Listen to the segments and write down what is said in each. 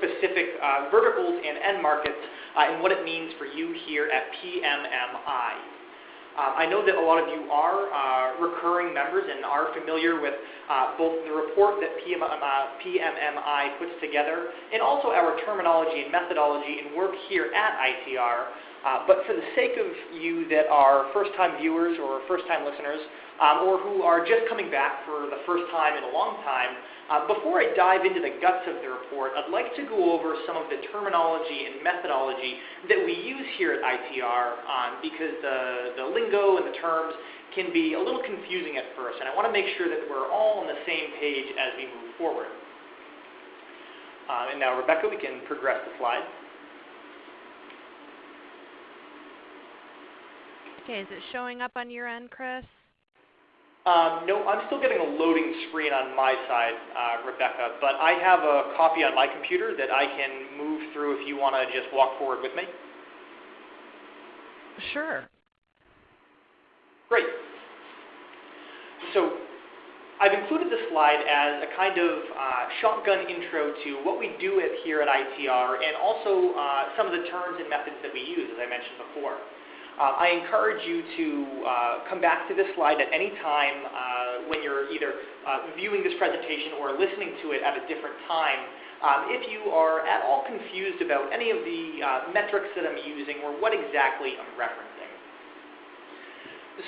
specific uh, verticals and end markets uh, and what it means for you here at PMMI. Uh, I know that a lot of you are uh, recurring members and are familiar with uh, both the report that PMMI, PMMI puts together and also our terminology and methodology and work here at ITR. Uh, but for the sake of you that are first-time viewers or first-time listeners, um, or who are just coming back for the first time in a long time, uh, before I dive into the guts of the report, I'd like to go over some of the terminology and methodology that we use here at ITR um, because the, the lingo and the terms can be a little confusing at first, and I want to make sure that we're all on the same page as we move forward. Uh, and now, Rebecca, we can progress the slide. Okay, is it showing up on your end, Chris? Um, no, I'm still getting a loading screen on my side, uh, Rebecca, but I have a copy on my computer that I can move through if you want to just walk forward with me. Sure. Great. So I've included this slide as a kind of uh, shotgun intro to what we do at, here at ITR and also uh, some of the terms and methods that we use, as I mentioned before. Uh, I encourage you to uh, come back to this slide at any time uh, when you're either viewing this presentation or listening to it at a different time. Um, if you are at all confused about any of the metrics that I'm using or what exactly I'm referencing.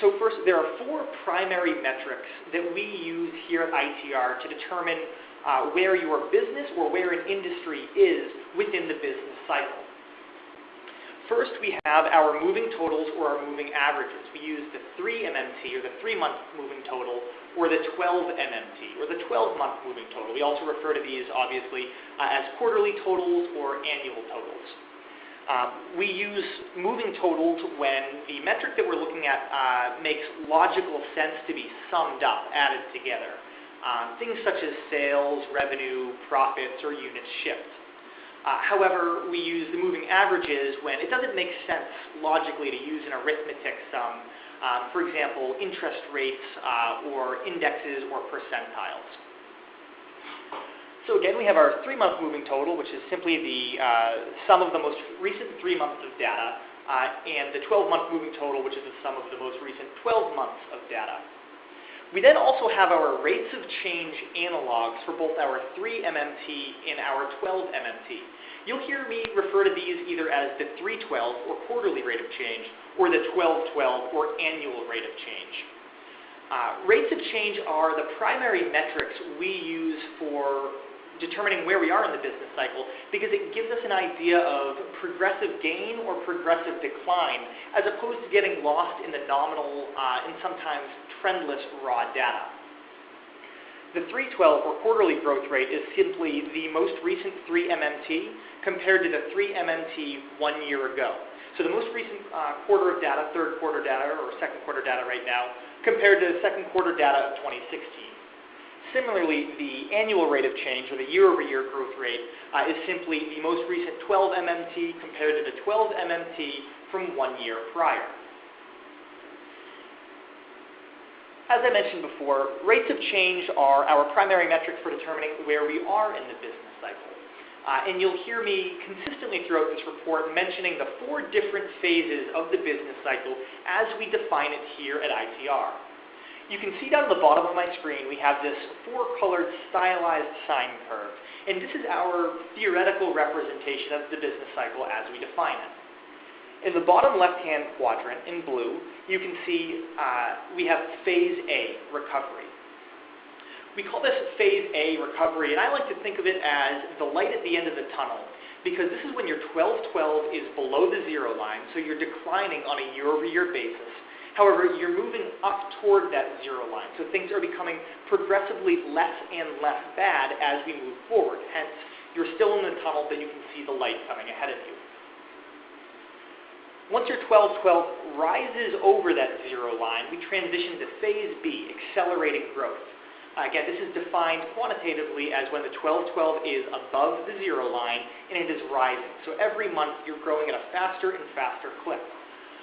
So first, there are four primary metrics that we use here at ITR to determine uh, where your business or where an industry is within the business cycle. First, we have our moving totals or our moving averages. We use the 3 MMT or the 3-month moving total or the 12 MMT or the 12-month moving total. We also refer to these, obviously, uh, as quarterly totals or annual totals. Um, we use moving totals when the metric that we're looking at uh, makes logical sense to be summed up, added together. Um, things such as sales, revenue, profits, or units shipped. Uh, however, we use the moving averages when it doesn't make sense logically to use an arithmetic sum, um, for example, interest rates uh, or indexes or percentiles. So again, we have our three-month moving total, which is simply the uh, sum of the most recent three months of data, uh, and the 12-month moving total, which is the sum of the most recent 12 months of data. We then also have our rates of change analogs for both our 3 MMT and our 12 MMT. You'll hear me refer to these either as the 312 or quarterly rate of change or the 1212 or annual rate of change. Uh, rates of change are the primary metrics we use for determining where we are in the business cycle because it gives us an idea of progressive gain or progressive decline as opposed to getting lost in the nominal uh, and sometimes trendless raw data. The 312 or quarterly growth rate is simply the most recent 3 MMT compared to the 3 MMT one year ago. So the most recent uh, quarter of data, third quarter data or second quarter data right now, compared to the second quarter data of 2016. Similarly, the annual rate of change, or the year-over-year growth rate, uh, is simply the most recent 12 MMT compared to the 12 MMT from one year prior. As I mentioned before, rates of change are our primary metric for determining where we are in the business cycle. Uh, and you'll hear me consistently throughout this report mentioning the four different phases of the business cycle as we define it here at ITR. You can see down at the bottom of my screen we have this four-colored stylized sine curve. And this is our theoretical representation of the business cycle as we define it. In the bottom left-hand quadrant in blue, you can see uh, we have phase A, recovery. We call this phase A, recovery, and I like to think of it as the light at the end of the tunnel because this is when your 1212 is below the zero line, so you're declining on a year-over-year basis. However, you're moving up toward that zero line. So things are becoming progressively less and less bad as we move forward. Hence, you're still in the tunnel, but you can see the light coming ahead of you. Once your 1212 rises over that zero line, we transition to phase B, accelerating growth. Again, this is defined quantitatively as when the 1212 is above the zero line and it is rising. So every month you're growing at a faster and faster clip.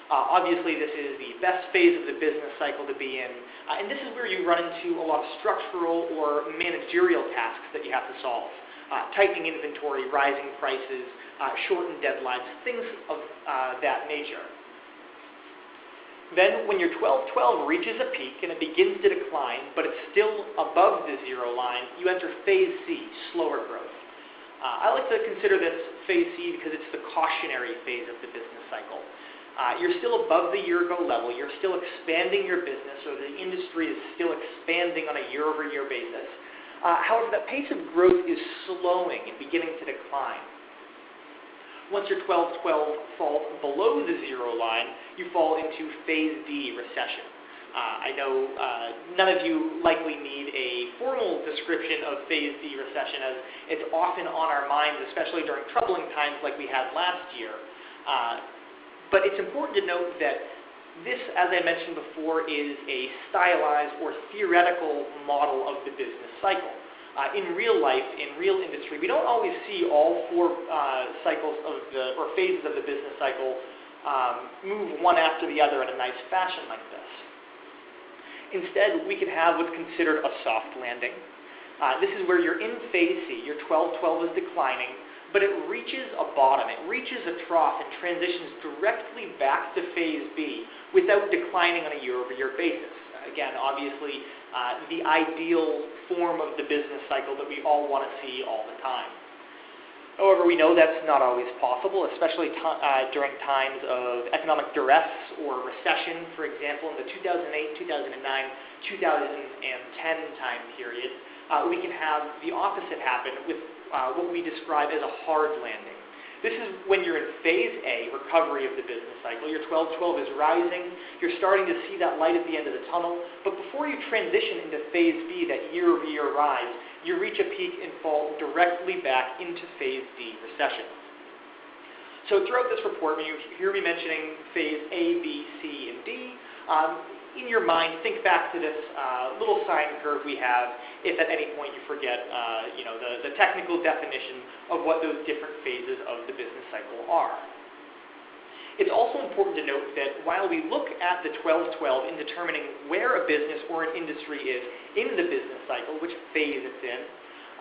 Uh, obviously, this is the best phase of the business cycle to be in, uh, and this is where you run into a lot of structural or managerial tasks that you have to solve. Uh, tightening inventory, rising prices, uh, shortened deadlines, things of uh, that nature. Then when your 1212 reaches a peak and it begins to decline, but it's still above the zero line, you enter phase C, slower growth. Uh, I like to consider this phase C because it's the cautionary phase of the business cycle. Uh, you're still above the year ago level. You're still expanding your business, or the industry is still expanding on a year over year basis. Uh, however, that pace of growth is slowing and beginning to decline. Once your 12-12 falls below the zero line, you fall into phase D recession. Uh, I know uh, none of you likely need a formal description of phase D recession as it's often on our minds, especially during troubling times like we had last year. Uh, but it's important to note that this, as I mentioned before, is a stylized or theoretical model of the business cycle uh, in real life, in real industry, we don't always see all four uh, cycles of the, or phases of the business cycle um, move one after the other in a nice fashion like this. Instead, we can have what's considered a soft landing. Uh, this is where you're in phase C, your 12-12 is declining, but it reaches a bottom, it reaches a trough and transitions directly back to phase B without declining on a year-over-year basis. Again, obviously, uh, the ideal form of the business cycle that we all want to see all the time. However, we know that's not always possible, especially uh, during times of economic duress or recession. For example, in the 2008, 2009, 2010 time period, uh, we can have the opposite happen with uh, what we describe as a hard landing. This is when you're in phase A, recovery of the business cycle. Your 12-12 is rising. You're starting to see that light at the end of the tunnel. But before you transition into phase B, that year-over-year rise, you reach a peak and fall directly back into phase D, recession. So throughout this report, when you hear me mentioning phase A, B, C, and D, um, in your mind, think back to this uh, little sine curve we have if at any point you forget uh, you know, the, the technical definition of what those different phases of the business cycle are. It's also important to note that while we look at the 12-12 in determining where a business or an industry is in the business cycle, which phase it's in,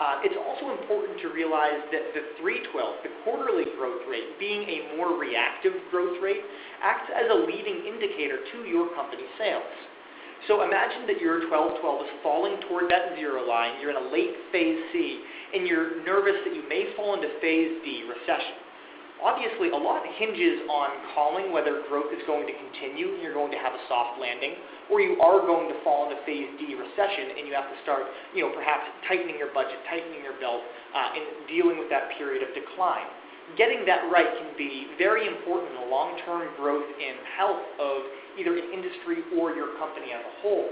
uh, it's also important to realize that the 312, the quarterly growth rate, being a more reactive growth rate, acts as a leading indicator to your company's sales. So imagine that your 1212 is falling toward that zero line, you're in a late phase C, and you're nervous that you may fall into phase D, recession. Obviously, a lot hinges on calling whether growth is going to continue and you're going to have a soft landing, or you are going to fall into phase D recession and you have to start, you know, perhaps tightening your budget, tightening your belt, uh, and dealing with that period of decline. Getting that right can be very important in the long-term growth and health of either an industry or your company as a whole.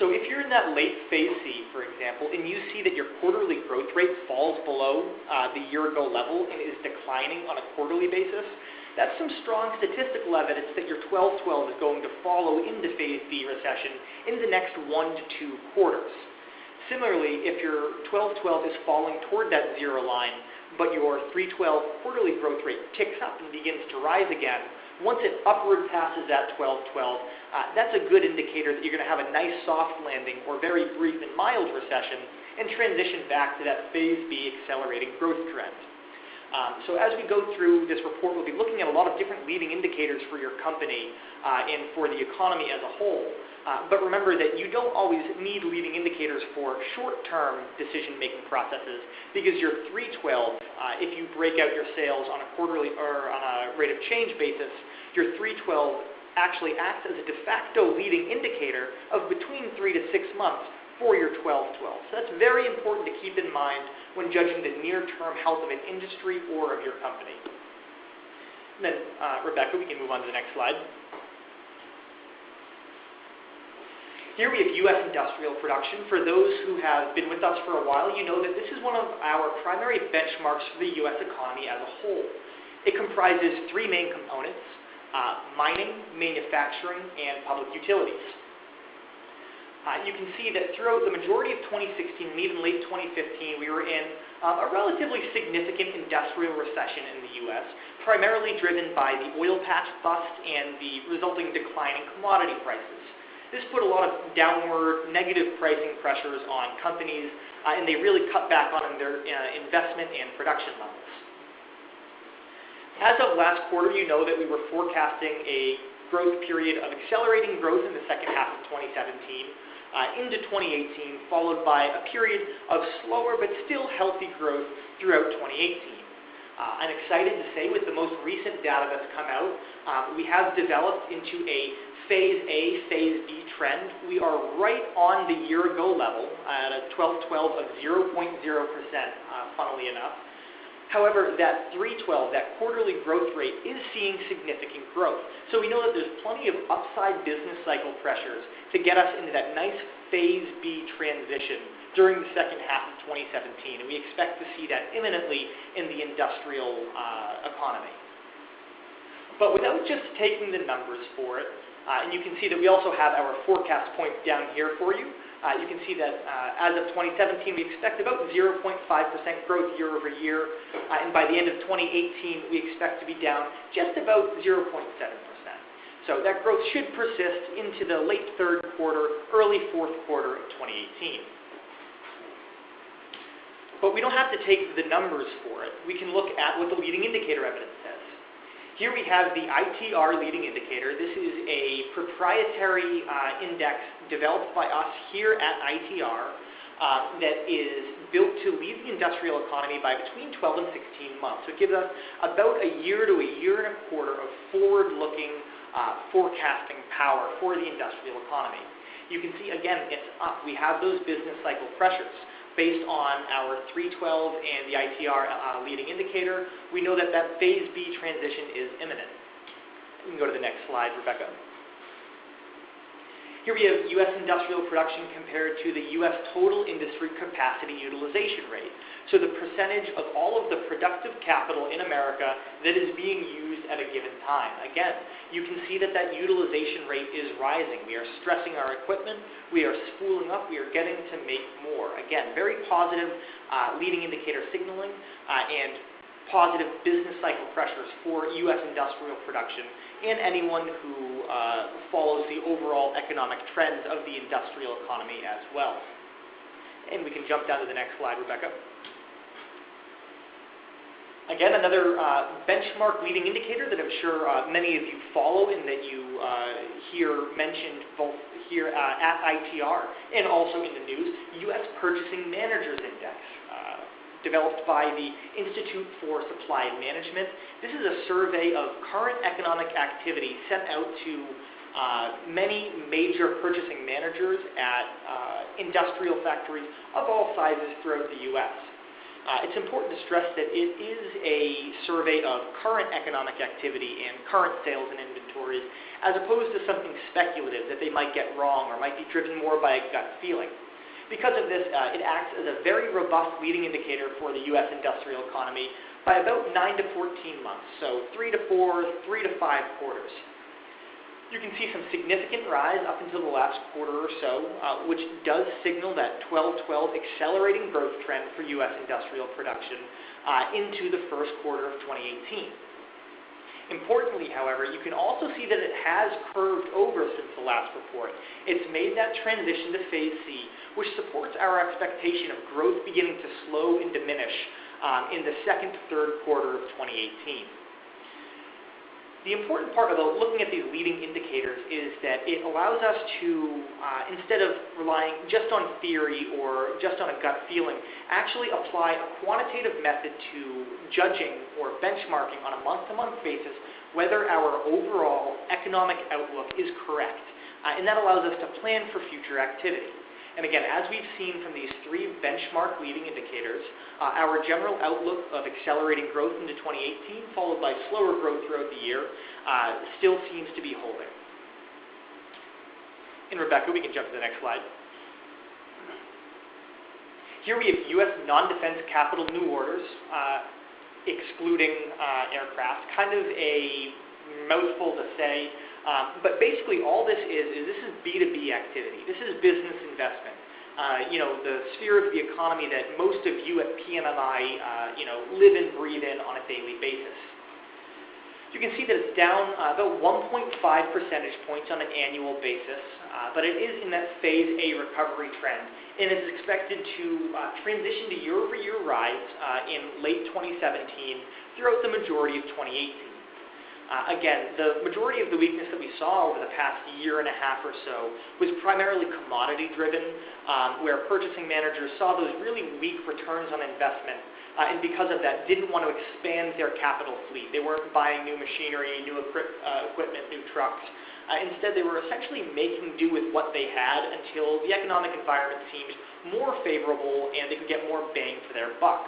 So if you're in that late phase C, for example, and you see that your quarterly growth rate falls below uh, the year-ago level and is declining on a quarterly basis, that's some strong statistical evidence that your 12-12 is going to follow into phase B recession in the next one to two quarters. Similarly, if your 12-12 is falling toward that zero line, but your 312 quarterly growth rate ticks up and begins to rise again, once it upward passes that 12-12, uh, that's a good indicator that you're going to have a nice soft landing or very brief and mild recession and transition back to that phase B accelerating growth trend. Um, so as we go through this report, we'll be looking at a lot of different leading indicators for your company uh, and for the economy as a whole. Uh, but remember that you don't always need leading indicators for short-term decision-making processes because your 312, uh, if you break out your sales on a quarterly or on a rate of change basis, your 312 actually acts as a de facto leading indicator of between three to six months for your 12-12. So that's very important to keep in mind when judging the near-term health of an industry or of your company. And then, uh, Rebecca, we can move on to the next slide. Here we have U.S. industrial production. For those who have been with us for a while, you know that this is one of our primary benchmarks for the U.S. economy as a whole. It comprises three main components, uh, mining, manufacturing, and public utilities. Uh, you can see that throughout the majority of 2016 and even late 2015, we were in um, a relatively significant industrial recession in the U.S., primarily driven by the oil patch bust and the resulting decline in commodity prices. This put a lot of downward negative pricing pressures on companies, uh, and they really cut back on their uh, investment and production levels. As of last quarter, you know that we were forecasting a growth period of accelerating growth in the second half of 2017 uh, into 2018, followed by a period of slower but still healthy growth throughout 2018. Uh, I'm excited to say with the most recent data that's come out, uh, we have developed into a phase A, phase B trend. We are right on the year ago level at a 12-12 of 0.0%, uh, funnily enough. However, that 312, that quarterly growth rate, is seeing significant growth. So we know that there's plenty of upside business cycle pressures to get us into that nice phase B transition during the second half of 2017. And we expect to see that imminently in the industrial uh, economy. But without just taking the numbers for it, uh, and you can see that we also have our forecast point down here for you. Uh, you can see that uh, as of 2017, we expect about 0.5% growth year over year, uh, and by the end of 2018, we expect to be down just about 0.7%. So that growth should persist into the late third quarter, early fourth quarter of 2018. But we don't have to take the numbers for it. We can look at what the leading indicator evidence says. Here we have the ITR leading indicator. This is a proprietary uh, index developed by us here at ITR uh, that is built to lead the industrial economy by between 12 and 16 months. So it gives us about a year to a year and a quarter of forward-looking uh, forecasting power for the industrial economy. You can see, again, it's up. We have those business cycle pressures. Based on our 312 and the ITR uh, leading indicator, we know that that phase B transition is imminent. We can go to the next slide, Rebecca. Here we have U.S. industrial production compared to the U.S. total industry capacity utilization rate. So the percentage of all of the productive capital in America that is being used at a given time. Again, you can see that that utilization rate is rising. We are stressing our equipment. We are spooling up. We are getting to make more. Again, very positive uh, leading indicator signaling uh, and positive business cycle pressures for U.S. industrial production and anyone who uh, follows the overall economic trends of the industrial economy as well. And we can jump down to the next slide, Rebecca. Again, another uh, benchmark leading indicator that I'm sure uh, many of you follow and that you uh, hear mentioned both here uh, at ITR and also in the news, U.S. Purchasing Managers Index developed by the Institute for Supply Management. This is a survey of current economic activity sent out to uh, many major purchasing managers at uh, industrial factories of all sizes throughout the U.S. Uh, it's important to stress that it is a survey of current economic activity and current sales and inventories, as opposed to something speculative that they might get wrong or might be driven more by a gut feeling. Because of this, uh, it acts as a very robust leading indicator for the U.S. industrial economy by about 9 to 14 months, so 3 to 4, 3 to 5 quarters. You can see some significant rise up until the last quarter or so, uh, which does signal that 12-12 accelerating growth trend for U.S. industrial production uh, into the first quarter of 2018. Importantly, however, you can also see that it has curved over since the last report. It's made that transition to phase C, which supports our expectation of growth beginning to slow and diminish um, in the second to third quarter of 2018. The important part about looking at these leading indicators is that it allows us to, uh, instead of relying just on theory or just on a gut feeling, actually apply a quantitative method to judging or benchmarking on a month-to-month basis whether our overall economic outlook is correct. Uh, and that allows us to plan for future activity. And again, as we've seen from these three benchmark leading indicators, uh, our general outlook of accelerating growth into 2018, followed by slower growth throughout the year, uh, still seems to be holding. And Rebecca, we can jump to the next slide. Here we have U.S. non-defense capital new orders, uh, excluding uh, aircraft. Kind of a mouthful to say, um, but basically, all this is is this is B2B activity. This is business investment. Uh, you know, the sphere of the economy that most of you at PMMI, uh, you know, live and breathe in on a daily basis. You can see that it's down uh, about 1.5 percentage points on an annual basis, uh, but it is in that phase A recovery trend, and is expected to uh, transition to year-over-year rise uh, in late 2017 throughout the majority of 2018. Uh, again, the majority of the weakness that we saw over the past year and a half or so was primarily commodity driven, um, where purchasing managers saw those really weak returns on investment uh, and because of that didn't want to expand their capital fleet. They weren't buying new machinery, new equip, uh, equipment, new trucks. Uh, instead, they were essentially making do with what they had until the economic environment seemed more favorable and they could get more bang for their buck.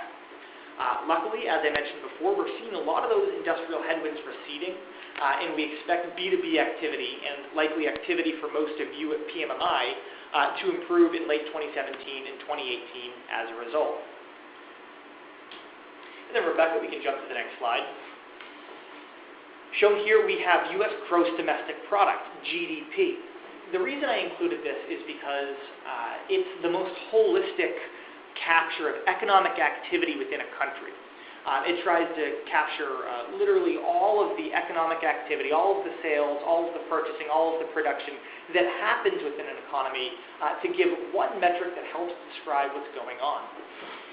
Uh, luckily, as I mentioned before, we're seeing a lot of those industrial headwinds receding, uh, and we expect B2B activity and likely activity for most of you at PMMI uh, to improve in late 2017 and 2018 as a result. And then Rebecca, we can jump to the next slide. Shown here we have U.S. gross domestic product, GDP. The reason I included this is because uh, it's the most holistic capture of economic activity within a country. Um, it tries to capture uh, literally all of the economic activity, all of the sales, all of the purchasing, all of the production that happens within an economy uh, to give one metric that helps describe what's going on.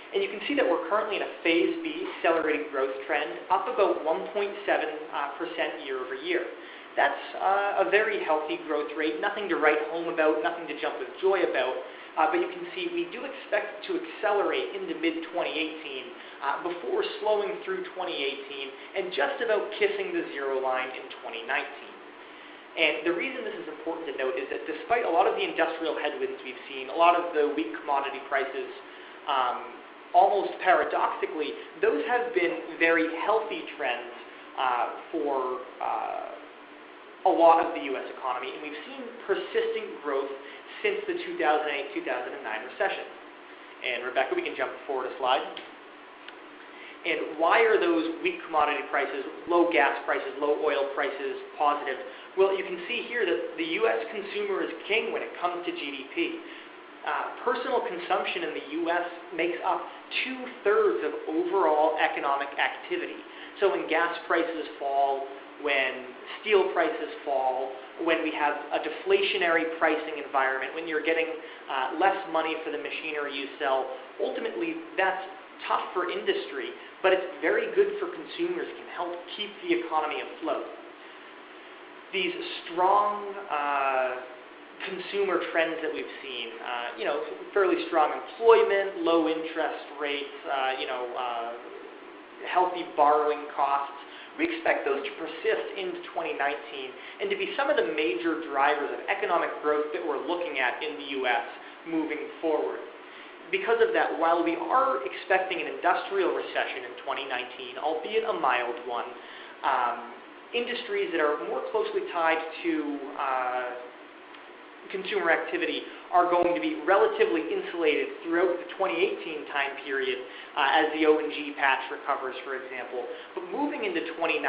And you can see that we're currently in a phase B accelerating growth trend, up about 1.7% uh, year over year. That's uh, a very healthy growth rate, nothing to write home about, nothing to jump with joy about, but you can see we do expect to accelerate into mid-2018 uh, before slowing through 2018 and just about kissing the zero line in 2019. And the reason this is important to note is that despite a lot of the industrial headwinds we've seen, a lot of the weak commodity prices, um, almost paradoxically, those have been very healthy trends uh, for uh, a lot of the U.S. economy, and we've seen persistent growth since the 2008-2009 recession. And Rebecca, we can jump forward a slide. And why are those weak commodity prices, low gas prices, low oil prices positive? Well, you can see here that the U.S. consumer is king when it comes to GDP. Uh, personal consumption in the U.S. makes up two-thirds of overall economic activity. So when gas prices fall, when steel prices fall, when we have a deflationary pricing environment, when you're getting uh, less money for the machinery you sell, ultimately that's tough for industry, but it's very good for consumers, it can help keep the economy afloat. These strong uh, consumer trends that we've seen, uh, you know, fairly strong employment, low interest rates, uh, you know, uh, healthy borrowing costs, we expect those to persist into 2019 and to be some of the major drivers of economic growth that we're looking at in the U.S. moving forward. Because of that, while we are expecting an industrial recession in 2019, albeit a mild one, um, industries that are more closely tied to uh, consumer activity are going to be relatively insulated throughout the 2018 time period uh, as the O&G patch recovers, for example. But moving into 2019,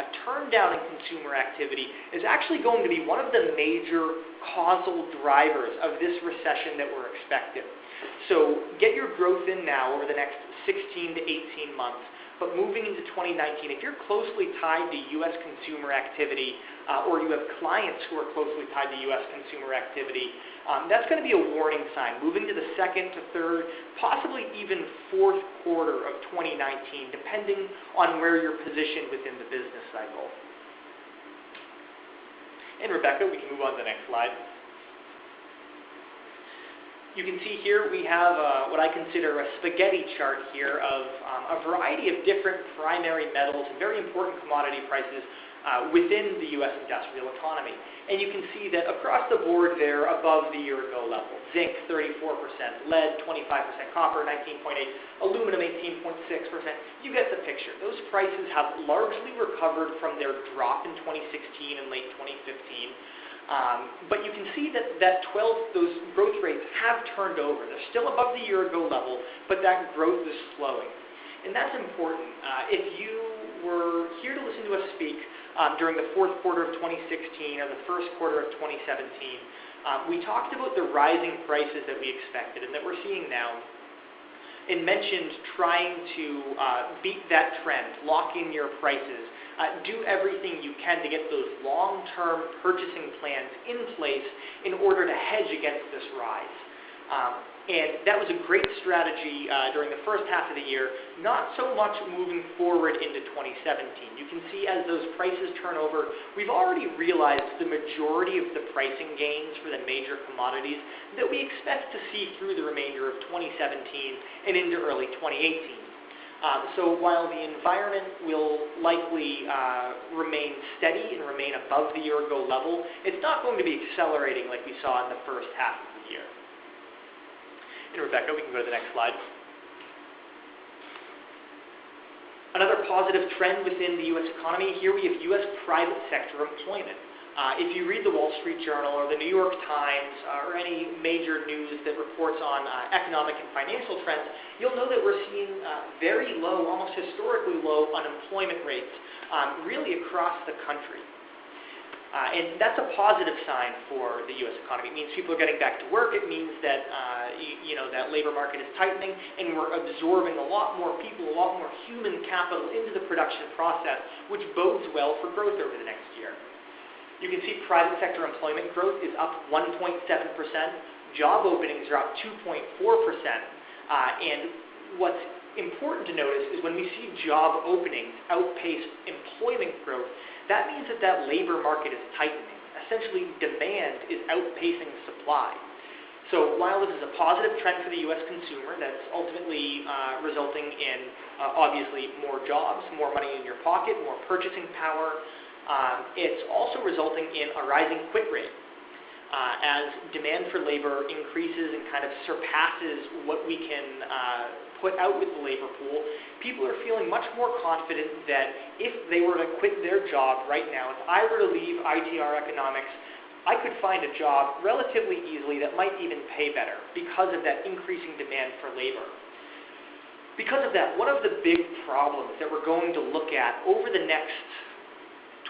a turn down in consumer activity is actually going to be one of the major causal drivers of this recession that we're expecting. So get your growth in now over the next 16 to 18 months. But moving into 2019, if you're closely tied to U.S. consumer activity, uh, or you have clients who are closely tied to U.S. consumer activity, um, that's going to be a warning sign. Moving to the second to third, possibly even fourth quarter of 2019, depending on where you're positioned within the business cycle. And Rebecca, we can move on to the next slide. You can see here we have uh, what I consider a spaghetti chart here of um, a variety of different primary metals and very important commodity prices uh, within the U.S. industrial economy. And you can see that across the board they're above the year-ago level. Zinc, 34%, lead, 25%, copper, 19.8; aluminum, 18.6%. You get the picture. Those prices have largely recovered from their drop in 2016 and late 2015. Um, but you can see that, that 12, those growth rates have turned over. They're still above the year ago level, but that growth is slowing. And that's important. Uh, if you were here to listen to us speak um, during the fourth quarter of 2016 or the first quarter of 2017, um, we talked about the rising prices that we expected and that we're seeing now. and mentioned trying to uh, beat that trend, lock in your prices, uh, do everything you can to get those long-term purchasing plans in place in order to hedge against this rise. Um, and that was a great strategy uh, during the first half of the year, not so much moving forward into 2017. You can see as those prices turn over, we've already realized the majority of the pricing gains for the major commodities that we expect to see through the remainder of 2017 and into early 2018. Um, so while the environment will likely uh, remain steady and remain above the year-ago level, it's not going to be accelerating like we saw in the first half of the year. And Rebecca, we can go to the next slide. Another positive trend within the U.S. economy, here we have U.S. private sector employment. Uh, if you read the Wall Street Journal or the New York Times uh, or any major news that reports on uh, economic and financial trends, you'll know that we're seeing uh, very low, almost historically low unemployment rates um, really across the country. Uh, and that's a positive sign for the U.S. economy. It means people are getting back to work. It means that uh, you, you, know that labor market is tightening, and we're absorbing a lot more people, a lot more human capital into the production process, which bodes well for growth over the next year. You can see private sector employment growth is up 1.7 percent. Job openings are up 2.4 percent, uh, and what's important to notice is when we see job openings outpace employment growth, that means that that labor market is tightening. Essentially, demand is outpacing supply. So while this is a positive trend for the U.S. consumer that's ultimately uh, resulting in uh, obviously more jobs, more money in your pocket, more purchasing power, um, it's also resulting in a rising quit rate. Uh, as demand for labor increases and kind of surpasses what we can uh, put out with the labor pool, people are feeling much more confident that if they were to quit their job right now, if I were to leave ITR Economics, I could find a job relatively easily that might even pay better because of that increasing demand for labor. Because of that, one of the big problems that we're going to look at over the next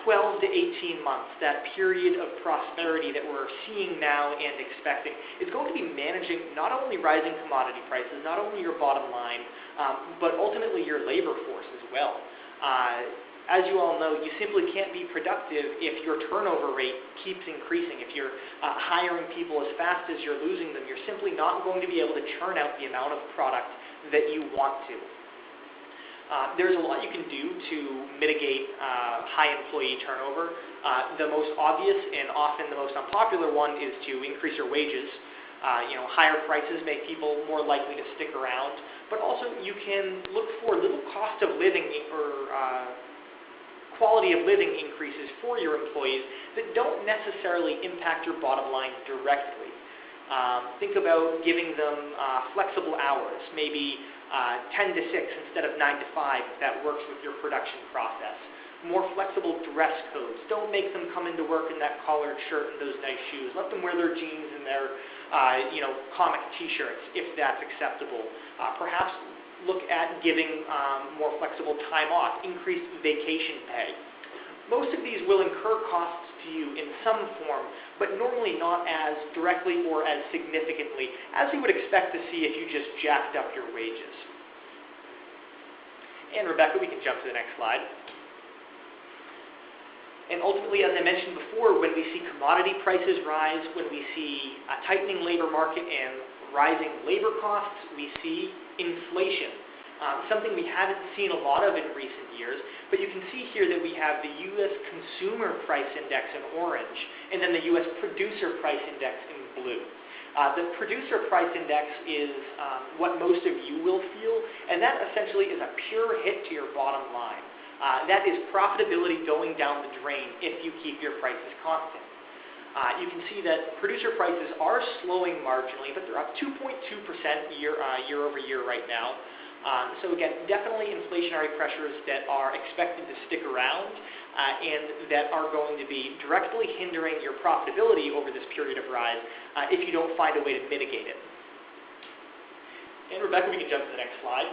12 to 18 months, that period of prosperity that we're seeing now and expecting, is going to be managing not only rising commodity prices, not only your bottom line, um, but ultimately your labor force as well. Uh, as you all know, you simply can't be productive if your turnover rate keeps increasing. If you're uh, hiring people as fast as you're losing them, you're simply not going to be able to churn out the amount of product that you want to. Uh, there's a lot you can do to mitigate uh, high employee turnover. Uh, the most obvious and often the most unpopular one is to increase your wages. Uh, you know, higher prices make people more likely to stick around, but also you can look for little cost of living or uh, quality of living increases for your employees that don't necessarily impact your bottom line directly. Um, think about giving them flexible hours, maybe uh, 10 to 6 instead of 9 to 5 if that works with your production process. More flexible dress codes. Don't make them come into work in that collared shirt and those nice shoes. Let them wear their jeans and their uh, you know, comic t-shirts if that's acceptable. Uh, perhaps look at giving um, more flexible time off, increased vacation pay. Most of these will incur costs to you in some form, but normally not as directly or as significantly as you would expect to see if you just jacked up your wages. And Rebecca, we can jump to the next slide. And ultimately, as I mentioned before, when we see commodity prices rise, when we see a tightening labor market and rising labor costs, we see inflation um, something we haven't seen a lot of in recent years, but you can see here that we have the U.S. Consumer Price Index in orange, and then the U.S. Producer Price Index in blue. Uh, the Producer Price Index is um, what most of you will feel, and that essentially is a pure hit to your bottom line. Uh, that is profitability going down the drain if you keep your prices constant. Uh, you can see that producer prices are slowing marginally, but they're up 2.2% year, uh, year over year right now. Um, so again, definitely inflationary pressures that are expected to stick around uh, and that are going to be directly hindering your profitability over this period of rise uh, if you don't find a way to mitigate it. And Rebecca, we can jump to the next slide.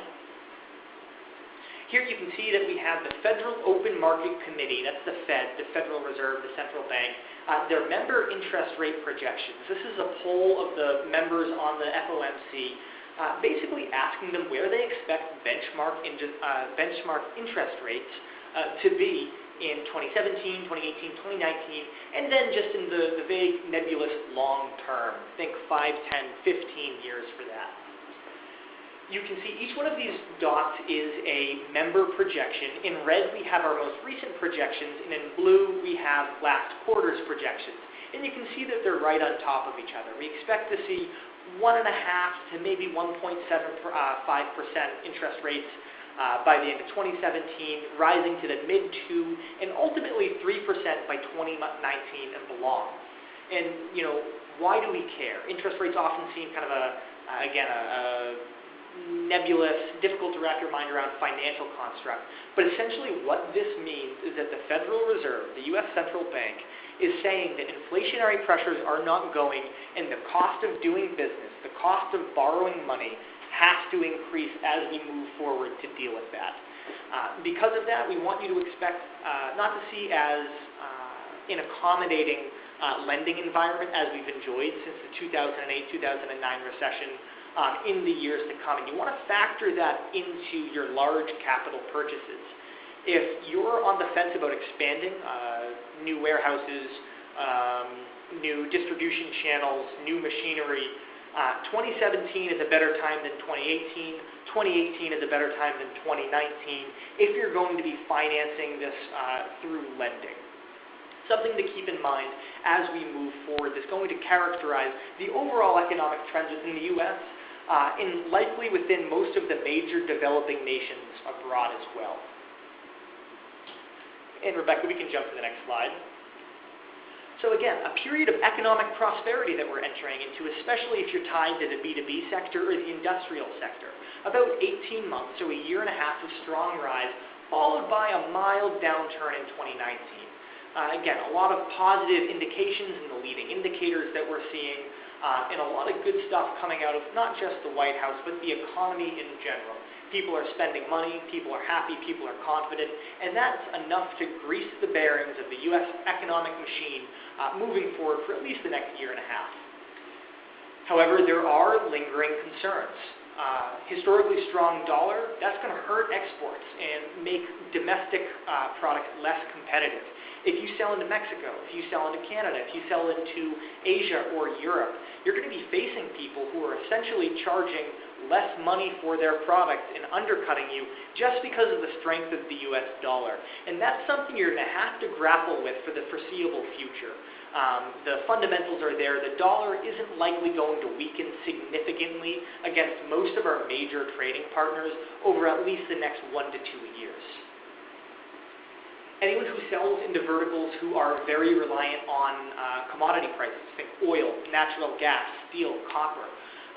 Here you can see that we have the Federal Open Market Committee, that's the Fed, the Federal Reserve, the central bank, uh, their member interest rate projections. This is a poll of the members on the FOMC uh, basically asking them where they expect benchmark, in, uh, benchmark interest rates uh, to be in 2017, 2018, 2019, and then just in the, the vague, nebulous long term. Think 5, 10, 15 years for that. You can see each one of these dots is a member projection. In red, we have our most recent projections, and in blue, we have last quarter's projections. And you can see that they're right on top of each other. We expect to see 1.5 to maybe 1.75% uh, interest rates uh, by the end of 2017, rising to the mid 2 and ultimately 3% by 2019 and belong. And you know, why do we care? Interest rates often seem kind of a uh, again a, a nebulous, difficult to wrap your mind around financial construct. But essentially, what this means is that the Federal Reserve, the U.S. Central Bank, is saying that inflationary pressures are not going, and the cost of doing business, the cost of borrowing money, has to increase as we move forward to deal with that. Uh, because of that, we want you to expect uh, not to see as uh, an accommodating uh, lending environment as we've enjoyed since the 2008-2009 recession um, in the years to come. And you want to factor that into your large capital purchases. If you're on the fence about expanding uh, new warehouses, um, new distribution channels, new machinery, uh, 2017 is a better time than 2018. 2018 is a better time than 2019 if you're going to be financing this uh, through lending. Something to keep in mind as we move forward that's going to characterize the overall economic trends within the U.S. Uh, and likely within most of the major developing nations abroad as well. And Rebecca, we can jump to the next slide. So again, a period of economic prosperity that we're entering into, especially if you're tied to the B2B sector or the industrial sector. About 18 months, so a year and a half of strong rise, followed by a mild downturn in 2019. Uh, again, a lot of positive indications in the leading indicators that we're seeing, uh, and a lot of good stuff coming out of not just the White House, but the economy in general. People are spending money, people are happy, people are confident, and that's enough to grease the bearings of the U.S. economic machine uh, moving forward for at least the next year and a half. However, there are lingering concerns. Uh, historically strong dollar, that's going to hurt exports and make domestic uh, products less competitive. If you sell into Mexico, if you sell into Canada, if you sell into Asia or Europe, you're going to be facing people who are essentially charging less money for their product and undercutting you just because of the strength of the US dollar. And that's something you're going to have to grapple with for the foreseeable future. Um, the fundamentals are there. The dollar isn't likely going to weaken significantly against most of our major trading partners over at least the next one to two years. Anyone who sells into verticals who are very reliant on uh, commodity prices, think oil, natural gas, steel, copper,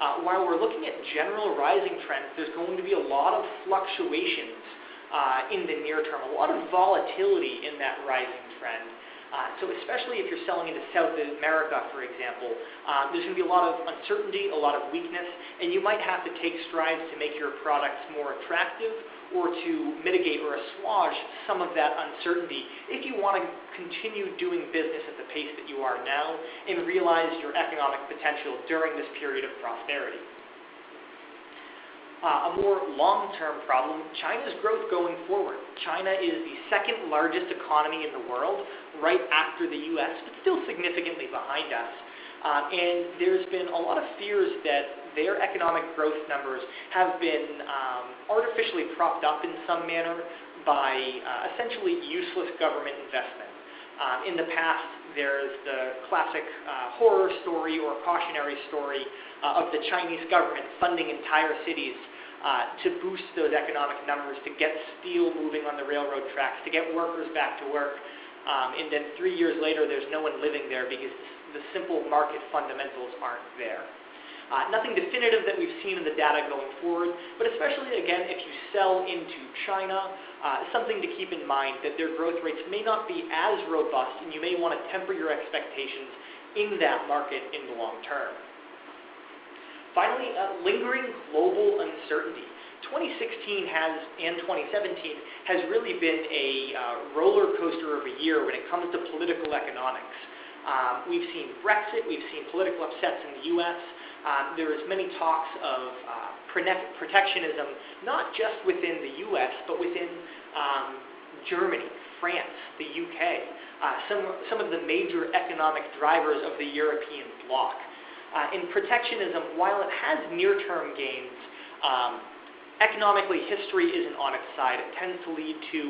uh, while we're looking at general rising trends, there's going to be a lot of fluctuations uh, in the near term, a lot of volatility in that rising trend. Uh, so especially if you're selling into South America, for example, um, there's going to be a lot of uncertainty, a lot of weakness, and you might have to take strides to make your products more attractive or to mitigate or assuage some of that uncertainty if you want to continue doing business at the pace that you are now and realize your economic potential during this period of prosperity. Uh, a more long-term problem, China's growth going forward. China is the second largest economy in the world, right after the U.S., but still significantly behind us. Uh, and there's been a lot of fears that their economic growth numbers have been um, artificially propped up in some manner by uh, essentially useless government investment. Um, in the past, there's the classic uh, horror story or cautionary story uh, of the Chinese government funding entire cities uh, to boost those economic numbers, to get steel moving on the railroad tracks, to get workers back to work. Um, and then three years later, there's no one living there because the simple market fundamentals aren't there. Uh, nothing definitive that we've seen in the data going forward, but especially, again, if you sell into China, uh, something to keep in mind that their growth rates may not be as robust, and you may want to temper your expectations in that market in the long term. Finally, uh, lingering global uncertainty. 2016 has, and 2017 has really been a uh, roller coaster of a year when it comes to political economics. Um, we've seen Brexit, we've seen political upsets in the U.S., um, there is many talks of uh, protectionism, not just within the U.S., but within um, Germany, France, the UK, uh, some, some of the major economic drivers of the European bloc. Uh, in protectionism, while it has near-term gains, um, economically history isn't on its side. It tends to lead to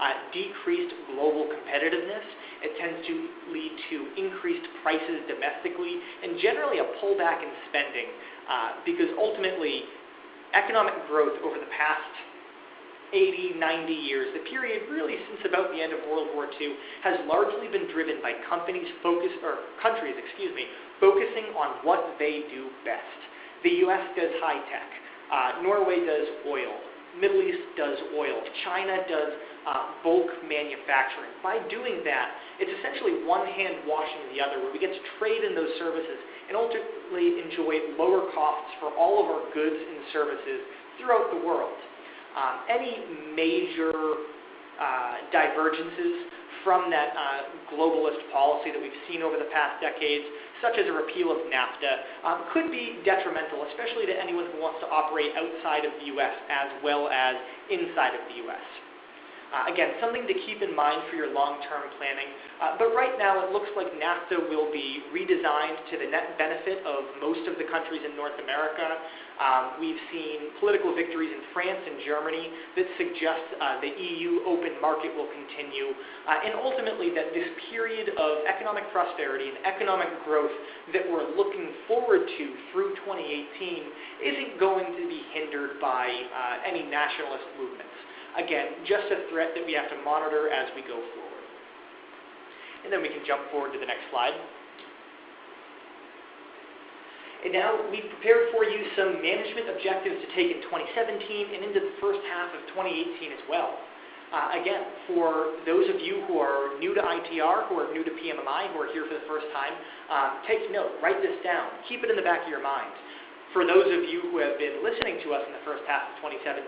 uh, decreased global competitiveness. It tends to lead to increased prices domestically and generally a pullback in spending uh, because ultimately economic growth over the past 80, 90 years, the period really since about the end of World War II, has largely been driven by companies focus or countries, excuse me, focusing on what they do best. The U.S. does high tech. Uh, Norway does oil. Middle East does oil. China does uh, bulk manufacturing. By doing that, it's essentially one hand washing the other, where we get to trade in those services and ultimately enjoy lower costs for all of our goods and services throughout the world. Um, any major uh, divergences from that uh, globalist policy that we've seen over the past decades, such as a repeal of NAFTA, um, could be detrimental, especially to anyone who wants to operate outside of the U.S. as well as inside of the U.S. Uh, again, something to keep in mind for your long-term planning. Uh, but right now, it looks like NAFTA will be redesigned to the net benefit of most of the countries in North America. Um, we've seen political victories in France and Germany that suggest uh, the EU open market will continue, uh, and ultimately that this period of economic prosperity and economic growth that we're looking forward to through 2018 isn't going to be hindered by uh, any nationalist movements. Again, just a threat that we have to monitor as we go forward. And then we can jump forward to the next slide. And now we've prepared for you some management objectives to take in 2017 and into the first half of 2018 as well. Uh, again, for those of you who are new to ITR, who are new to PMMI, who are here for the first time, uh, take note, write this down, keep it in the back of your mind for those of you who have been listening to us in the first half of 2017,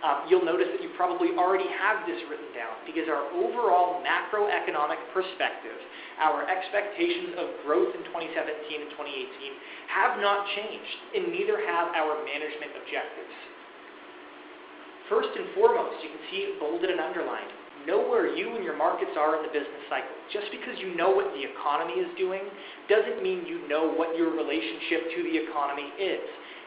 um, you'll notice that you probably already have this written down because our overall macroeconomic perspective, our expectations of growth in 2017 and 2018 have not changed, and neither have our management objectives. First and foremost, you can see bolded and underlined know where you and your markets are in the business cycle. Just because you know what the economy is doing doesn't mean you know what your relationship to the economy is.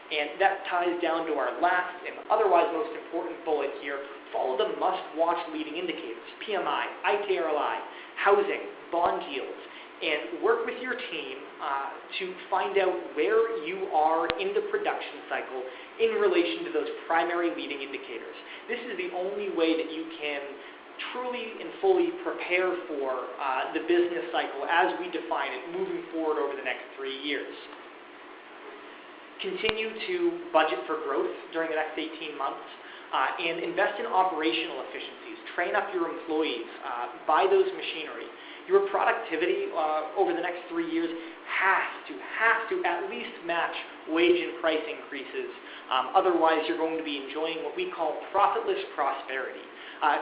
And that ties down to our last and otherwise most important bullet here. Follow the must-watch leading indicators, PMI, ITRLI, housing, bond yields, and work with your team uh, to find out where you are in the production cycle in relation to those primary leading indicators. This is the only way that you can truly and fully prepare for uh, the business cycle as we define it moving forward over the next three years. Continue to budget for growth during the next 18 months uh, and invest in operational efficiencies. Train up your employees, uh, buy those machinery. Your productivity uh, over the next three years has to, has to at least match wage and price increases. Um, otherwise, you're going to be enjoying what we call profitless prosperity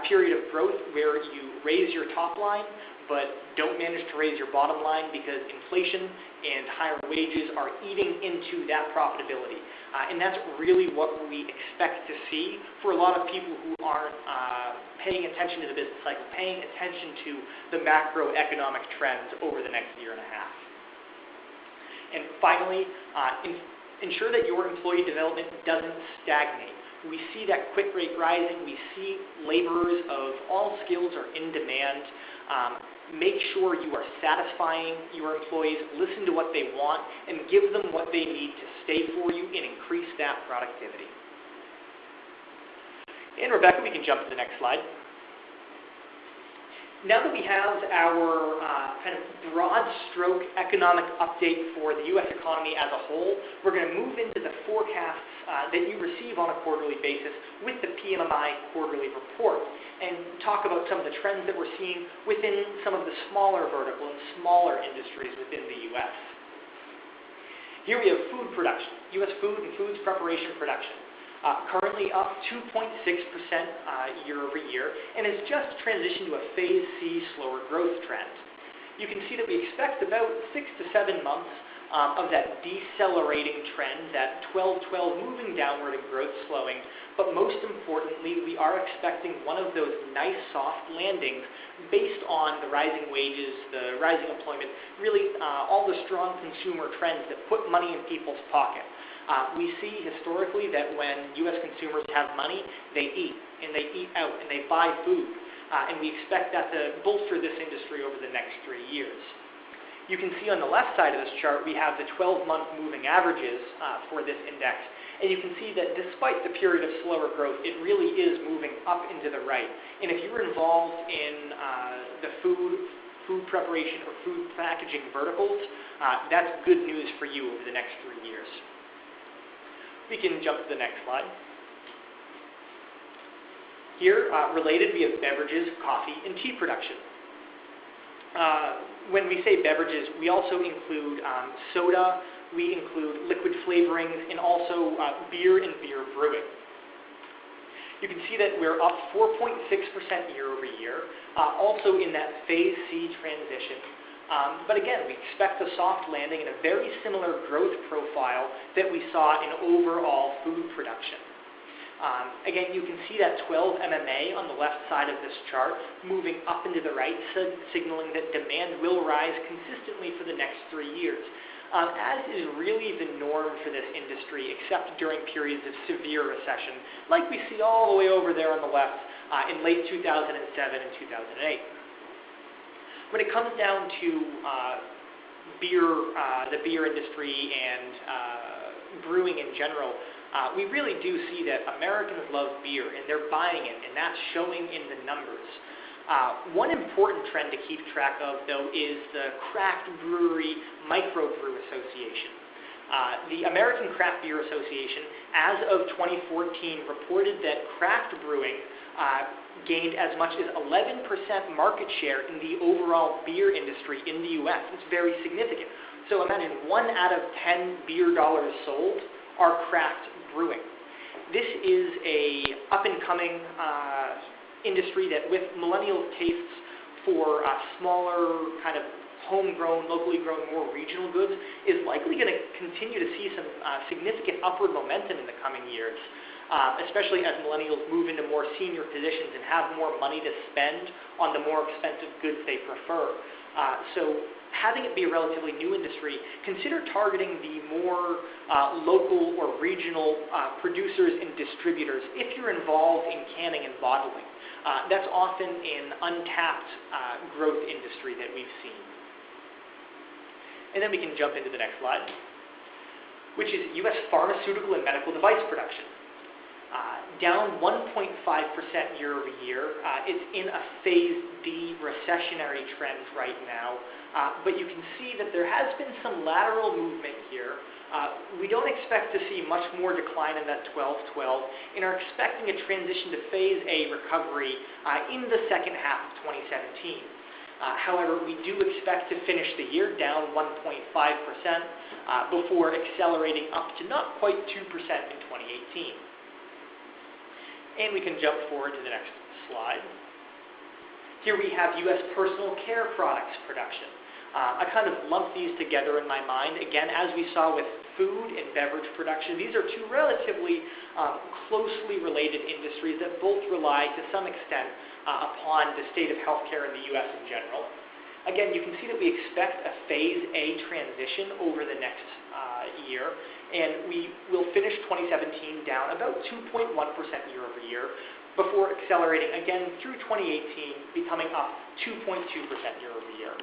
period of growth where you raise your top line but don't manage to raise your bottom line because inflation and higher wages are eating into that profitability. Uh, and that's really what we expect to see for a lot of people who aren't uh, paying attention to the business cycle, paying attention to the macroeconomic trends over the next year and a half. And finally, uh, in, ensure that your employee development doesn't stagnate. We see that quit rate rising. We see laborers of all skills are in demand. Um, make sure you are satisfying your employees, listen to what they want, and give them what they need to stay for you and increase that productivity. And Rebecca, we can jump to the next slide. Now that we have our uh, kind of broad stroke economic update for the U.S. economy as a whole, we're going to move into the forecasts uh, that you receive on a quarterly basis with the PMMI quarterly report and talk about some of the trends that we're seeing within some of the smaller vertical and smaller industries within the U.S. Here we have food production, U.S. food and foods preparation production uh, currently up 2.6% uh, year over year, and has just transitioned to a phase C slower growth trend. You can see that we expect about six to seven months um, of that decelerating trend, that 12-12 moving downward and growth slowing. But most importantly, we are expecting one of those nice soft landings based on the rising wages, the rising employment, really uh, all the strong consumer trends that put money in people's pocket. Uh, we see historically that when U.S. consumers have money, they eat, and they eat out, and they buy food. Uh, and we expect that to bolster this industry over the next three years. You can see on the left side of this chart, we have the 12-month moving averages uh, for this index. And you can see that despite the period of slower growth, it really is moving up into the right. And if you're involved in uh, the food, food preparation or food packaging verticals, uh, that's good news for you over the next three years. We can jump to the next slide. Here, uh, related, we have beverages, coffee, and tea production. Uh, when we say beverages, we also include um, soda, we include liquid flavorings, and also uh, beer and beer brewing. You can see that we're up 4.6% year over year, uh, also in that phase C transition. Um, but again, we expect a soft landing and a very similar growth profile that we saw in overall food production. Um, again, you can see that 12 MMA on the left side of this chart moving up into the right, signaling that demand will rise consistently for the next three years, um, as is really the norm for this industry, except during periods of severe recession, like we see all the way over there on the left uh, in late 2007 and 2008. When it comes down to uh, beer, uh, the beer industry and uh, brewing in general, uh, we really do see that Americans love beer and they're buying it, and that's showing in the numbers. Uh, one important trend to keep track of, though, is the Craft Brewery Microbrew Association. Uh, the American Craft Beer Association, as of 2014, reported that craft brewing uh, gained as much as 11% market share in the overall beer industry in the U.S. It's very significant. So imagine one out of 10 beer dollars sold are craft brewing. This is a up-and-coming uh, industry that with millennial tastes for uh, smaller, kind of homegrown, locally grown, more regional goods, is likely going to continue to see some uh, significant upward momentum in the coming years. Uh, especially as millennials move into more senior positions and have more money to spend on the more expensive goods they prefer. Uh, so having it be a relatively new industry, consider targeting the more uh, local or regional uh, producers and distributors if you're involved in canning and bottling. Uh, that's often an untapped uh, growth industry that we've seen. And then we can jump into the next slide, which is U.S. pharmaceutical and medical device production. Down 1.5% year over year. Uh, it's in a phase D recessionary trend right now. Uh, but you can see that there has been some lateral movement here. Uh, we don't expect to see much more decline in that 12-12 and are expecting a transition to phase A recovery in the second half of 2017. Uh, however, we do expect to finish the year down 1.5% uh, before accelerating up to not quite 2% in 2018. And we can jump forward to the next slide. Here we have U.S. personal care products production. Uh, I kind of lump these together in my mind. Again, as we saw with food and beverage production, these are two relatively um, closely related industries that both rely to some extent uh, upon the state of healthcare in the U.S. in general. Again, you can see that we expect a phase A transition over the next uh, year, and we will finish 2017 down about 2.1% year over year before accelerating again through 2018, becoming up 2.2% year over year.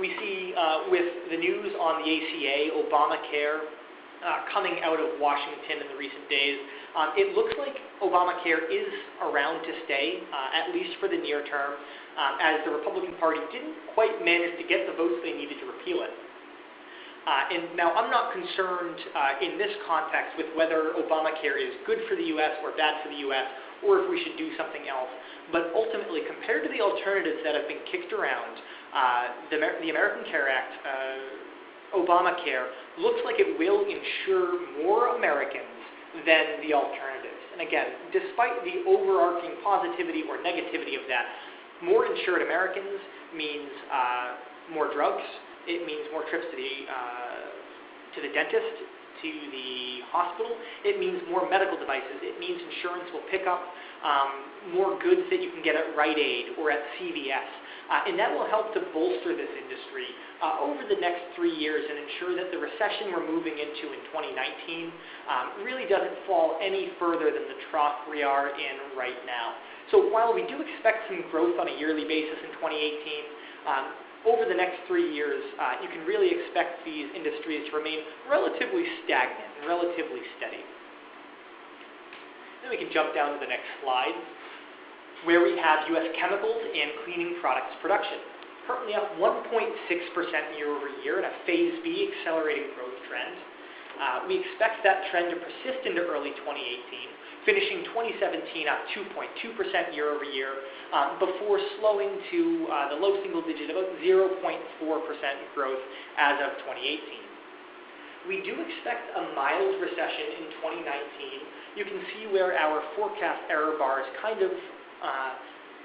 we see uh, with the news on the ACA, Obamacare, uh, coming out of Washington in the recent days, um, it looks like Obamacare is around to stay, uh, at least for the near term, um, as the Republican Party didn't quite manage to get the votes they needed to repeal it. Uh, and now I'm not concerned uh, in this context with whether Obamacare is good for the U.S. or bad for the U.S. or if we should do something else. But ultimately, compared to the alternatives that have been kicked around, uh, the, the, American Care Act, uh, Obamacare, looks like it will insure more Americans than the alternatives. And again, despite the overarching positivity or negativity of that, more insured Americans means uh, more drugs. It means more trips to the uh, to the dentist, to the hospital. It means more medical devices. It means insurance will pick up um, more goods that you can get at Rite Aid or at CVS. Uh, and that will help to bolster this industry uh, over the next three years and ensure that the recession we're moving into in 2019 um, really doesn't fall any further than the trough we are in right now. So while we do expect some growth on a yearly basis in 2018, um, over the next three years, uh, you can really expect these industries to remain relatively stagnant and relatively steady. Then we can jump down to the next slide where we have U.S. chemicals and cleaning products production. Currently up 1.6% year over year in a Phase B accelerating growth trend. Uh, we expect that trend to persist into early 2018, finishing 2017 up 2.2% year over year, um, before slowing to uh, the low single digit, about 0.4% growth as of 2018. We do expect a mild recession in 2019. You can see where our forecast error bars kind of uh,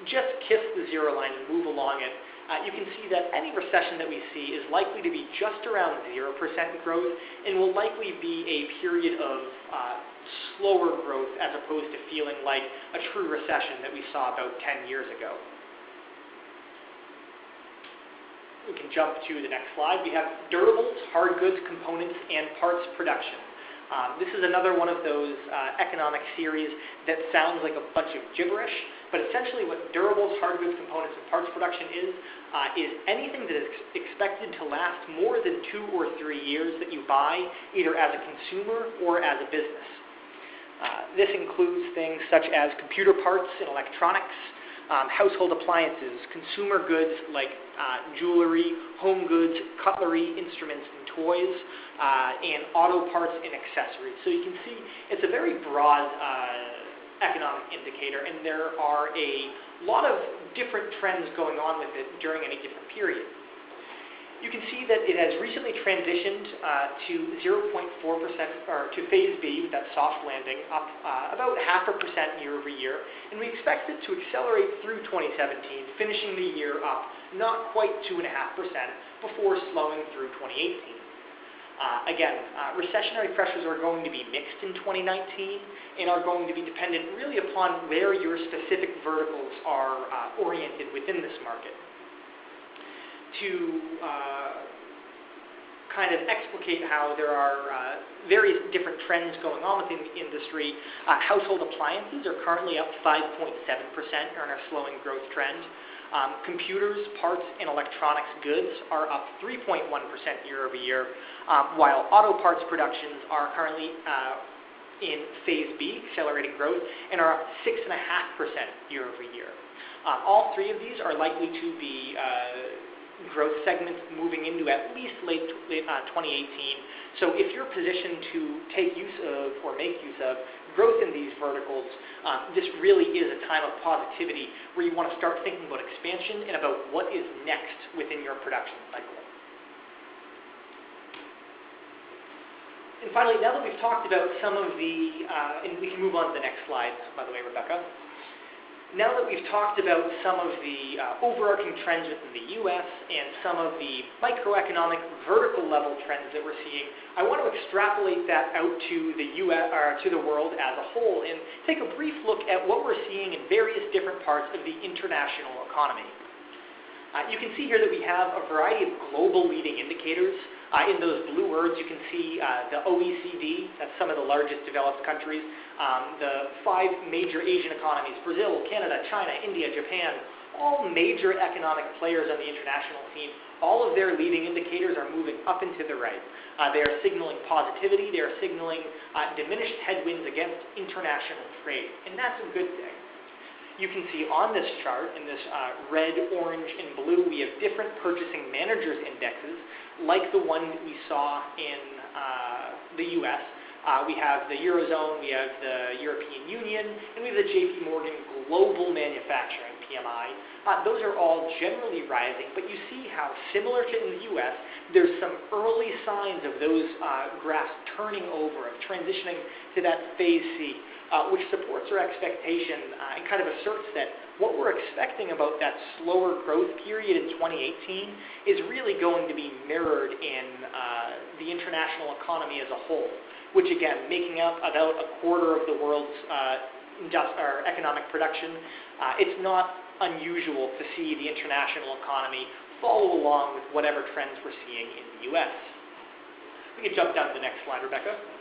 just kiss the zero line and move along it, uh, you can see that any recession that we see is likely to be just around 0% growth and will likely be a period of uh, slower growth as opposed to feeling like a true recession that we saw about 10 years ago. We can jump to the next slide. We have durables, hard goods, components, and parts production. Um, this is another one of those uh, economic series that sounds like a bunch of gibberish, but essentially what durables, hard goods, components, and parts production is, uh, is anything that is expected to last more than two or three years that you buy, either as a consumer or as a business. Uh, this includes things such as computer parts and electronics, um, household appliances, consumer goods like uh, jewelry, home goods, cutlery, instruments, and toys, uh, and auto parts and accessories. So you can see it's a very broad uh, economic indicator, and there are a lot of different trends going on with it during any different period you can see that it has recently transitioned uh, to 0.4% or to phase B that soft landing, up uh, about half a percent year over year, and we expect it to accelerate through 2017, finishing the year up not quite 2.5% before slowing through 2018. Uh, again, uh, recessionary pressures are going to be mixed in 2019 and are going to be dependent really upon where your specific verticals are uh, oriented within this market to uh, kind of explicate how there are uh, various different trends going on within the industry. Uh, household appliances are currently up 5.7% on a slowing growth trend. Um, computers, parts, and electronics goods are up 3.1% year over year, um, while auto parts productions are currently uh, in phase B, accelerating growth, and are up 6.5% year over year. Uh, all three of these are likely to be uh, growth segments moving into at least late, late uh, 2018. So if you're positioned to take use of or make use of growth in these verticals, uh, this really is a time of positivity where you want to start thinking about expansion and about what is next within your production cycle. And finally, now that we've talked about some of the, uh, and we can move on to the next slide, by the way, Rebecca now that we've talked about some of the uh, overarching trends within the U.S. and some of the microeconomic vertical level trends that we're seeing, I want to extrapolate that out to the U.S. or to the world as a whole and take a brief look at what we're seeing in various different parts of the international economy. Uh, you can see here that we have a variety of global leading indicators uh, in those blue words, you can see uh, the OECD, that's some of the largest developed countries, um, the five major Asian economies, Brazil, Canada, China, India, Japan, all major economic players on the international scene, all of their leading indicators are moving up and to the right. Uh, they are signaling positivity, they are signaling uh, diminished headwinds against international trade, and that's a good thing. You can see on this chart, in this uh, red, orange, and blue, we have different purchasing managers indexes like the one that we saw in uh, the U.S., Uh, we have the Eurozone, we have the European Union, and we have the JP Morgan Global Manufacturing PMI. Uh, those are all generally rising, but you see how similar to in the U.S., there's some early signs of those uh, graphs turning over, of transitioning to that phase C, uh, which supports our expectation uh, and kind of asserts that what we're expecting about that slower growth period in 2018 is really going to be mirrored in uh, the international economy as a whole, which again, making up about a quarter of the world's uh, economic production, uh, it's not unusual to see the international economy follow along with whatever trends we're seeing in the U.S. We can jump down to the next slide, Rebecca.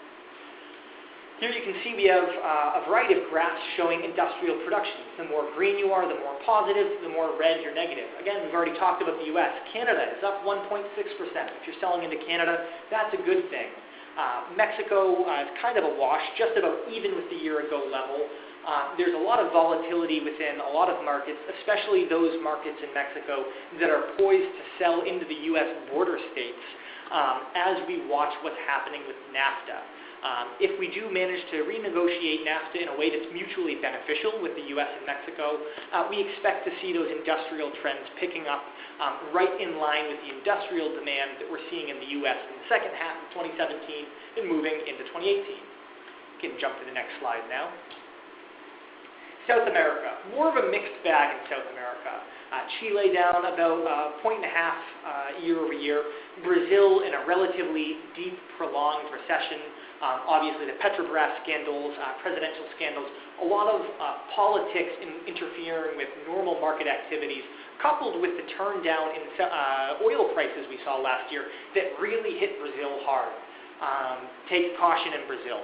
Here you can see we have uh, a variety of graphs showing industrial production. The more green you are, the more positive, the more red you're negative. Again, we've already talked about the U.S. Canada is up 1.6%. If you're selling into Canada, that's a good thing. Uh, Mexico uh, is kind of a wash, just about even with the year ago level. Uh, there's a lot of volatility within a lot of markets, especially those markets in Mexico that are poised to sell into the U.S. border states um, as we watch what's happening with NAFTA. Um, if we do manage to renegotiate NAFTA in a way that's mutually beneficial with the U.S. and Mexico, uh, we expect to see those industrial trends picking up um, right in line with the industrial demand that we're seeing in the U.S. in the second half of 2017 and moving into 2018. We can jump to the next slide now. South America, more of a mixed bag in South America. Uh, Chile down about a uh, point and a half uh, year over year. Brazil in a relatively deep, prolonged recession. Um, obviously, the Petrobras scandals, uh, presidential scandals, a lot of uh, politics in interfering with normal market activities, coupled with the turn down in uh, oil prices we saw last year that really hit Brazil hard. Um, take caution in Brazil.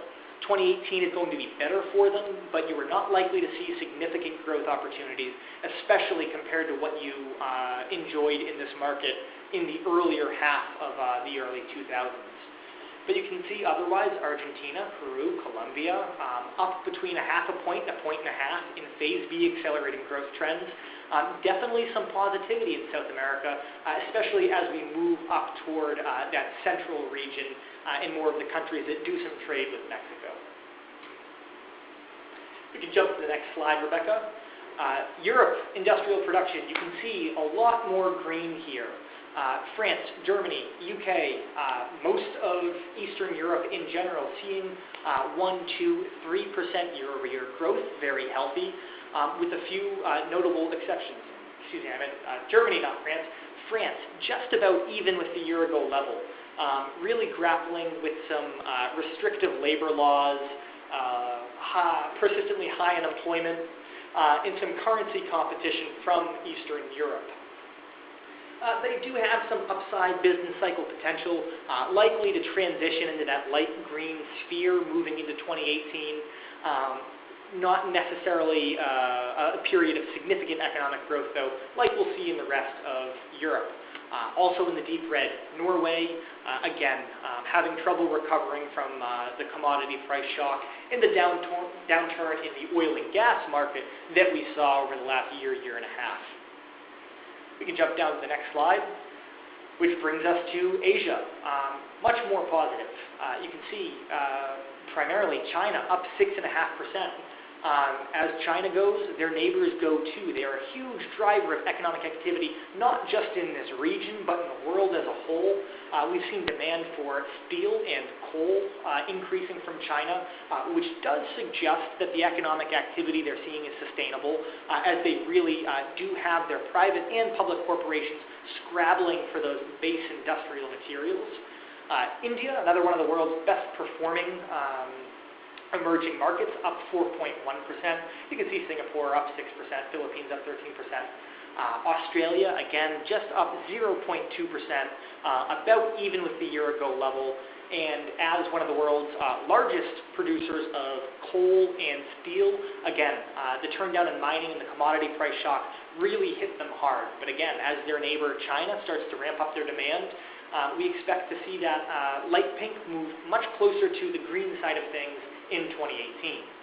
2018 is going to be better for them, but you are not likely to see significant growth opportunities, especially compared to what you uh, enjoyed in this market in the earlier half of uh, the early 2000s. But you can see otherwise, Argentina, Peru, Colombia, um, up between a half a point and a point and a half in phase B accelerating growth trends. Um, definitely some positivity in South America, uh, especially as we move up toward uh, that central region uh, in more of the countries that do some trade with Mexico. We can jump to the next slide, Rebecca. Uh, Europe, industrial production. You can see a lot more green here uh, France, Germany, UK, uh, most of Eastern Europe in general seeing uh, 1, 2, 3% year over year growth, very healthy, um, with a few uh, notable exceptions. Excuse me, I meant uh, Germany, not France. France, just about even with the year ago level, um, really grappling with some restrictive labor laws, high, persistently high unemployment, and some currency competition from Eastern Europe. Uh, they do have some upside business cycle potential, uh, likely to transition into that light green sphere moving into 2018. Um, not necessarily uh, a period of significant economic growth, though, like we'll see in the rest of Europe. Uh, also in the deep red, Norway, uh, again, um, having trouble recovering from uh, the commodity price shock and the downturn, downturn in the oil and gas market that we saw over the last year, year and a half. We can jump down to the next slide, which brings us to Asia. Um, much more positive. Uh, you can see uh, primarily China up 6.5%. Um, as China goes, their neighbors go too. They are a huge driver of economic activity, not just in this region, but in the world as a whole. Uh, we've seen demand for steel and coal uh, increasing from China, uh, which does suggest that the economic activity they're seeing is sustainable, uh, as they really uh, do have their private and public corporations scrabbling for those base industrial materials. Uh, India, another one of the world's best performing um, emerging markets up 4.1%. You can see Singapore up 6%, Philippines up 13%. Uh, Australia, again, just up 0.2%, uh, about even with the year ago level. And as one of the world's uh, largest producers of coal and steel, again, uh, the turndown in mining and the commodity price shock really hit them hard. But again, as their neighbor China starts to ramp up their demand, uh, we expect to see that uh, light pink move much closer to the green side of things in 2018.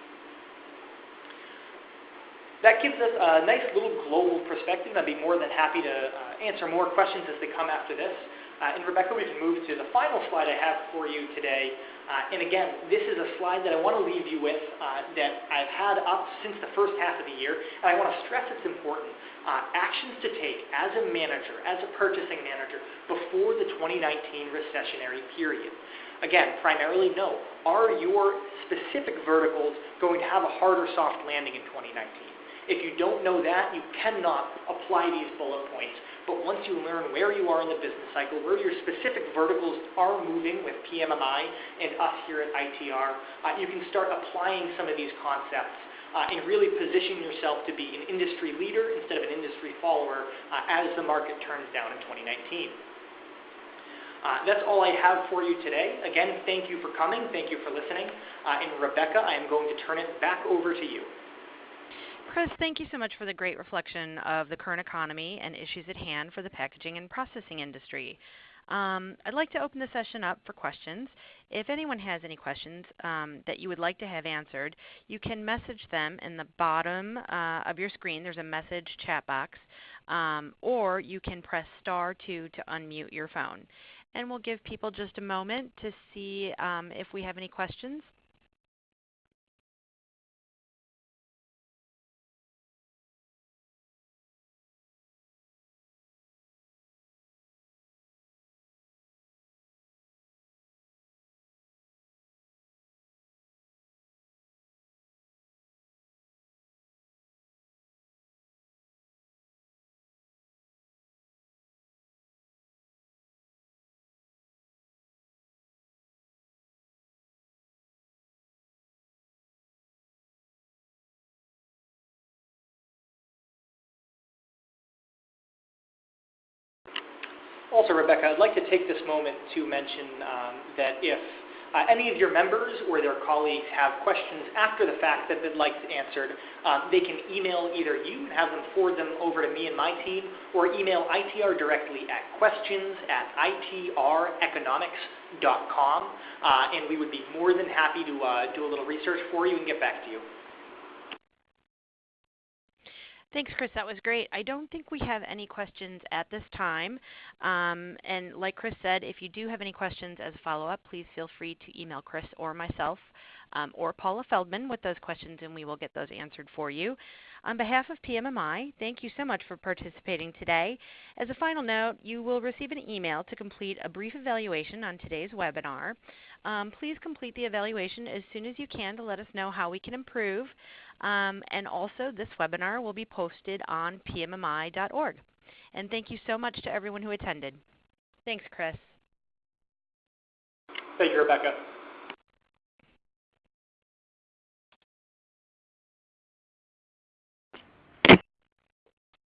That gives us a nice little global perspective. I'd be more than happy to uh, answer more questions as they come after this. Uh, and Rebecca, we can move to the final slide I have for you today. Uh, and again, this is a slide that I want to leave you with uh, that I've had up since the first half of the year, and I want to stress it's important. Uh, actions to take as a manager, as a purchasing manager, before the 2019 recessionary period. Again, primarily know. Are your specific verticals going to have a hard or soft landing in 2019? If you don't know that, you cannot apply these bullet points but once you learn where you are in the business cycle, where your specific verticals are moving with PMMI and us here at ITR, uh, you can start applying some of these concepts uh, and really position yourself to be an industry leader instead of an industry follower uh, as the market turns down in 2019. Uh, that's all I have for you today. Again, thank you for coming. Thank you for listening. Uh, and Rebecca, I am going to turn it back over to you. Chris, thank you so much for the great reflection of the current economy and issues at hand for the packaging and processing industry. Um, I'd like to open the session up for questions. If anyone has any questions um, that you would like to have answered, you can message them in the bottom uh, of your screen. There's a message chat box. Um, or you can press star 2 to unmute your phone. And we'll give people just a moment to see um, if we have any questions. Also, Rebecca, I'd like to take this moment to mention um, that if uh, any of your members or their colleagues have questions after the fact that they'd like answered, um, they can email either you and have them forward them over to me and my team, or email ITR directly at questions at itreconomics.com, uh, and we would be more than happy to uh, do a little research for you and get back to you. Thanks, Chris. That was great. I don't think we have any questions at this time. Um, and like Chris said, if you do have any questions as a follow-up, please feel free to email Chris or myself um, or Paula Feldman with those questions, and we will get those answered for you. On behalf of PMMI, thank you so much for participating today. As a final note, you will receive an email to complete a brief evaluation on today's webinar. Um, please complete the evaluation as soon as you can to let us know how we can improve. Um, and also, this webinar will be posted on pmmi.org. And thank you so much to everyone who attended. Thanks, Chris. Thank you, Rebecca.